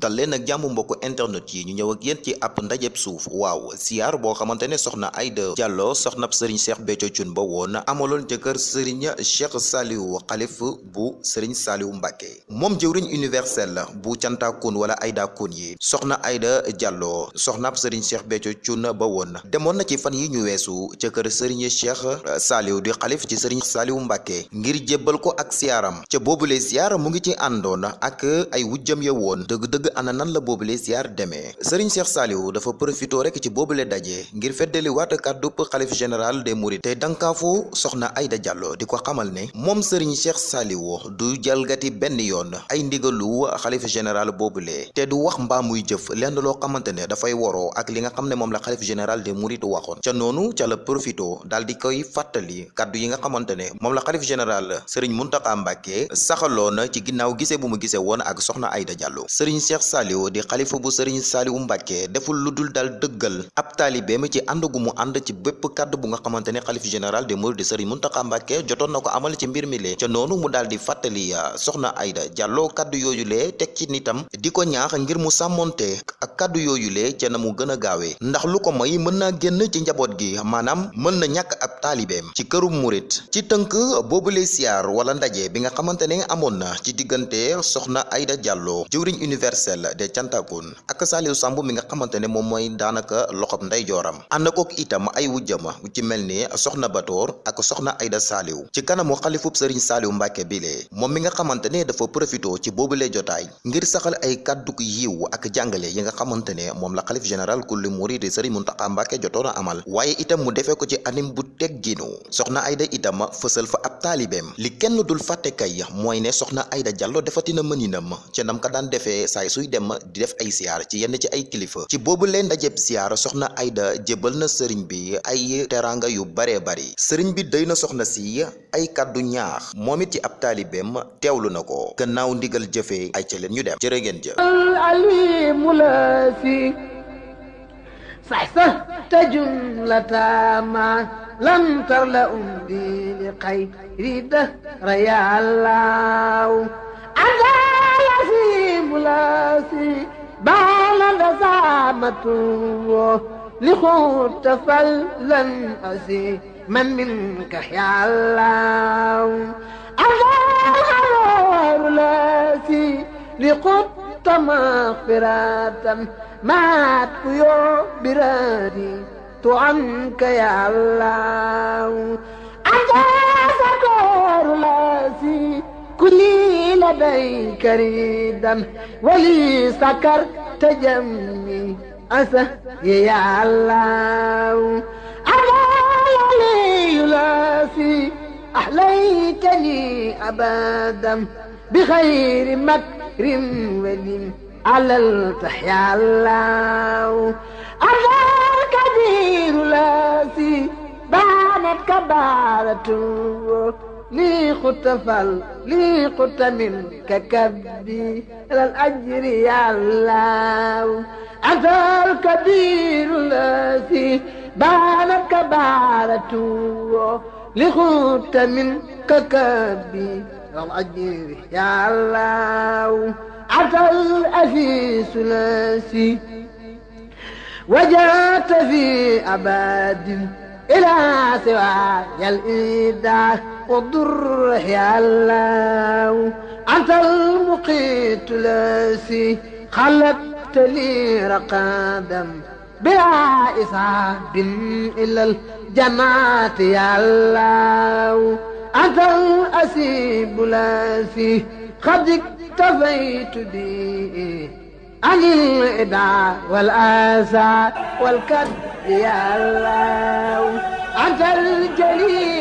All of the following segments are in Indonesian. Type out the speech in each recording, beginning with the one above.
dal leen ak internet yi ñu ñëw ak yéen ci ab ndajeb suuf. Waaw siyaar boo xamante ne soxna Aïda Diallo soxnab sëriñ Cheikh Béthio Thioune ba woon amaloon ca kër sëriñ Cheikh Saliou xalif bu sëriñ Saliou Mbacke moom jëwriñ universel bu cantakun wala Aïda kun yi. Soxna Aïda Diallo soxnab sëriñ Cheikh Béthio Thioune ba woon demoon na ci fan yi ñu weesu ca kër sëriñ Cheikh Saliou di xalif ci sëriñ Saliou Mbacke ngir jébbal ko ak siyaaram ca boobule siyaar mu ngi ci àndoon ak ay wujjam ya woon dëgg-dëgg ana nan la boobule siyaar demee. Sëriñ Cheikh Saliou dafa profitoo rek ci boobule daje ngir feddali waat kàddub xalif général des mourides. Te dankaafu soxna Aïda Diallo di ko xamal ne moom sëriñ Cheikh Saliou du jalgati benn yoon ay ndigalu xalif général boobule. Te du wax mbaa muy jëf lenn loo xamante ne dafay woroo ak li nga xam ne moom la xalif général des mourides waxoon. Ca noonu ca la profitoo daal di koy fàttali kàddu yi nga xamante ne moom la xalif général sëriñ Muntaxa Mbàkke saxaloon ci ginnaaw gisee bu mu gisee ak soxna Aïda Diallo. Cheikh Saliou di xalifa bu sëriñ Saliou Mbàkke deful lu dul daal dëggal ab taalibeem ci ànd gu mu ànd ci bépp kàddu bu nga xamante xalif général des mourides sëriñ Muntaxa Mbàkke jotoon na ko amal ci mbir mi lee ca noonu mu di fàttali soxna Aïda Diallo kàddu yooyu lee teg ci nitam di ko ñaax ngir mu sàmmonte ak kàddu yooyu lee ca na mu gën a ndax lu ko may mën naa génn ci njaboot gi maanaam mën na ñàkk ab taalibeem ci këru murit ci tënk boobule siyaar wala ndaje bi nga amoon na ci diggante soxna Aïda Diallo jëwriñ de Cantakun ak Saliou Samb mi nga xamante ne moom mooy daanaka loxob ndeyjooram ànd kook itam ay wujjama ci mel ni soxna Batoor ak soxna Aïda Saliou ci kanamu Saliou Mbàkke bile. Moom mi nga xamante ne dafa profitoo ci boobule jotaay ngir saxal ay kàdduk yiw ak jàngale yi nga xamante ne moom la xalif général kulli murid sëriñ Muntaxa Mbàkke jotoon a amal. Waaye itam mu defee ko ci anim bu tegginu soxna Aïda itam fësal fa ab taalibeem li kenn dul fàtte kay mooy ne soxna Aïda Diallo defatina mëninam. Ca nam ka daan defee saay suy dem di def ay siyaar ci yenn ci ay kilifa ci boobu leen ndajeb siyaar soxna Aïda jébbal na sëriñ bi ay teraanga yu baree bari sëriñ bi day na soxna si ay kàddu ñaax moom it ci ab taalibeem teewlu na ko gannaaw ndigal jëfee ay ca leen ñu dem jërë ngeen jëf العليم لا في صحصحت جملة ما لم ترلأ بي لخير دهر يا الله بلاسي بان لزامته لخوت فلن أسي من منك يا الله؟ الله لاسي لقد مغفرة. معك يا برادي عنك يا الله. أنت سكر لاسي كلي لديك ريدا ولي سكرت جمي أسه يا الله. أنا لي لاسي أحليتني أبدا. بخير مكر ولي على التحيا الله. أنا الكبير لاسي بانت كبارة لي خطفل لي خط منك كبي إلى الأجر يا الله. أنت الكبير الذي بانت كبارة لخط منك كبي إلى الأجر يا الله. أنت الأسيس الذي وجدت في أباد إلى سواي الإيداع والضر يا الله. أنت المقيت الذي خلقت لي رقادا بلا إصاب إلى الجنات يا الله. أنت الأسيب الذي قد اكتفيت به. عن الإدعاء والآسى والكد يا الله. أنت الجليل.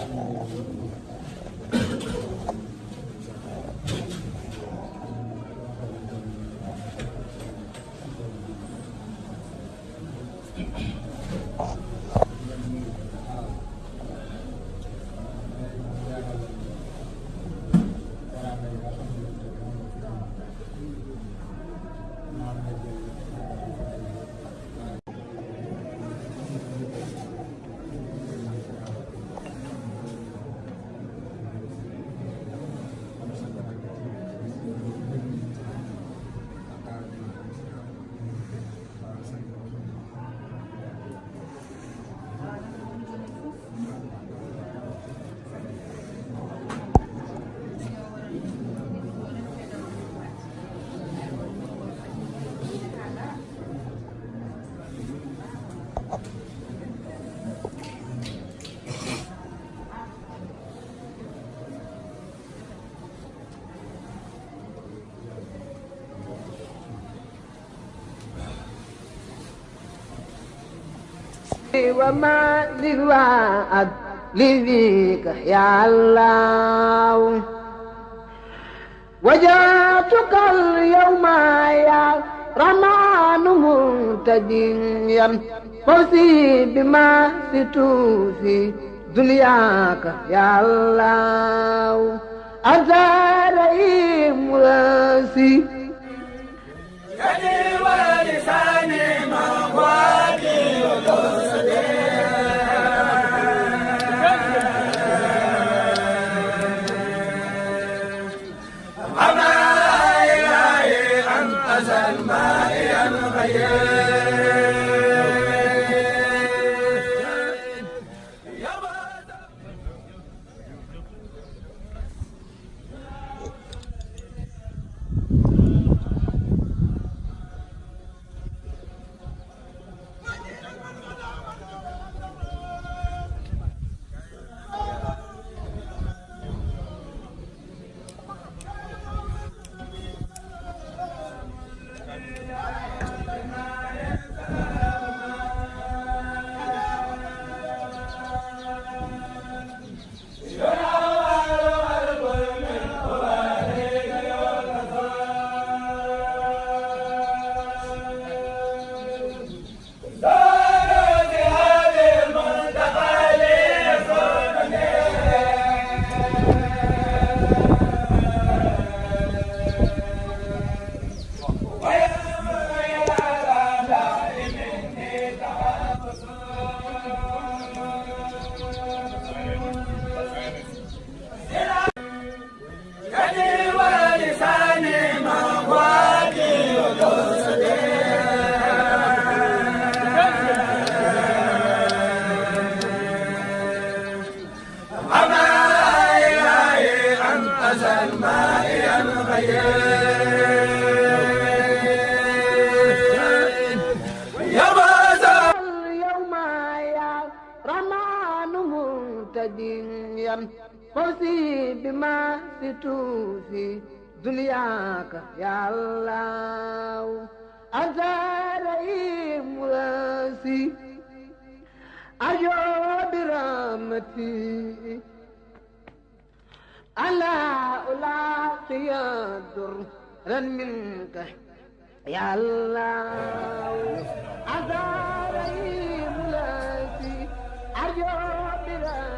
ありがとうございます。وما للوعد لذيك يا الله وجاتك اليوم يا رمان منتجيا فوزي بما ستوفي دنياك يا الله أنت رئيم راسي ya Allah anta rahimulasi ayo birahmati ala ulatiya dan minka ya Allah anta rahimulasi ayo birahmati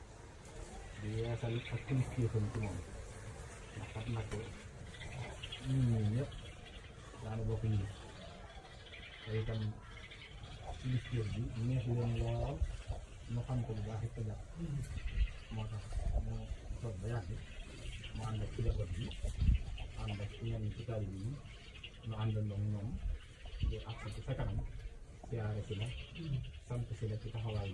di yeesal ak kilifteefam ci moom ndax xam nag ñun ñii ñëpp daana bokk ñu te itam kilifteef bi neex leen lool mu xam ko bu baax it ko jàpp moo tax mu toog ba yàgg mu ànd ak ci njaboot bi ànd ak ñenn ci taalibe yi mu àndandoo ak ñoom di ak ci sa kanam siyaare si la sant si la ci taxawaay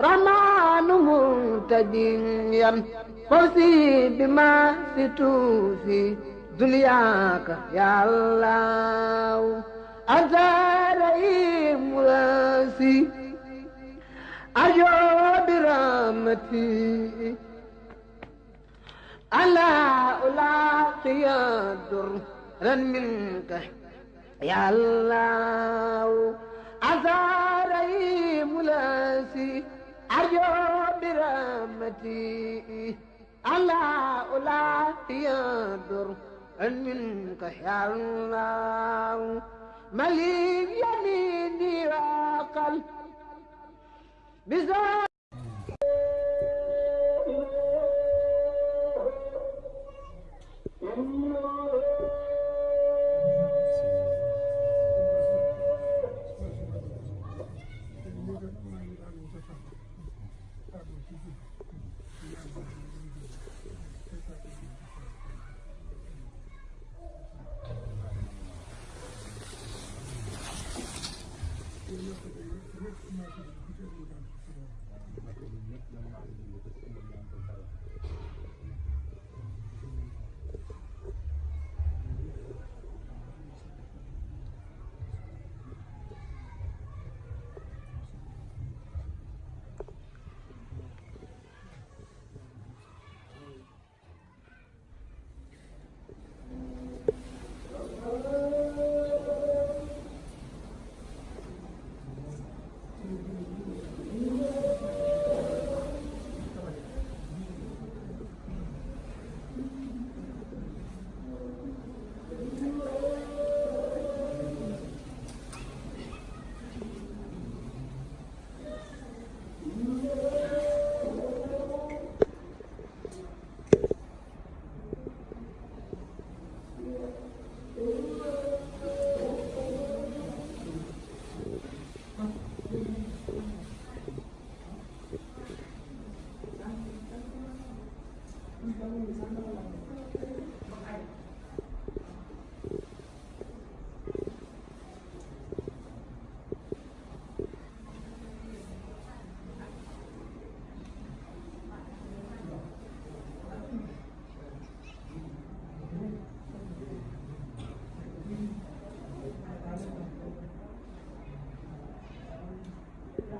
رمان منتديا فوزي بما ستوفي دنياك يا الله أنت رئيم راسي أرجو برحمتي ألا ألاقي درا منك يا الله أزاري ملاسي أرجو برحمتي ألا ألاقي درا منك يا الله مليك يميني وقلبي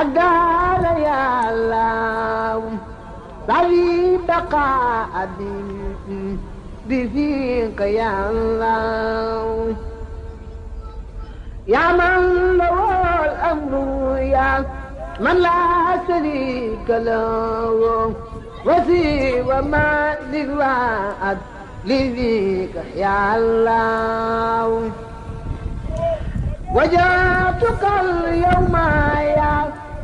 أدار يا الله سعي بقاء بفيك يا الله. يا من له الأمر يا من لا شريك له. وسوى ما للوعد لذيك يا الله. وجاتك اليوم يا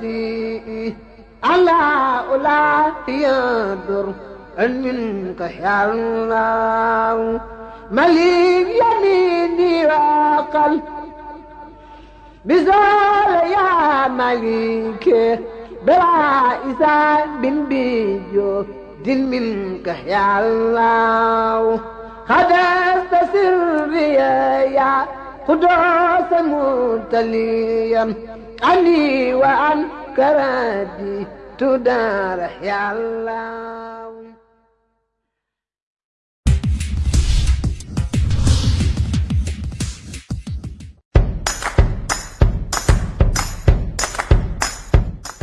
برحمتي ألا ألاقي منك يا الله. مليك يميني وقلب بزول يا مليك. بلا إسان بن بيجو. دل منك يا الله. خدست سري يا قدوس متليا. عني وعن كرادي تدار يا الله.